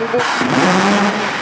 longo.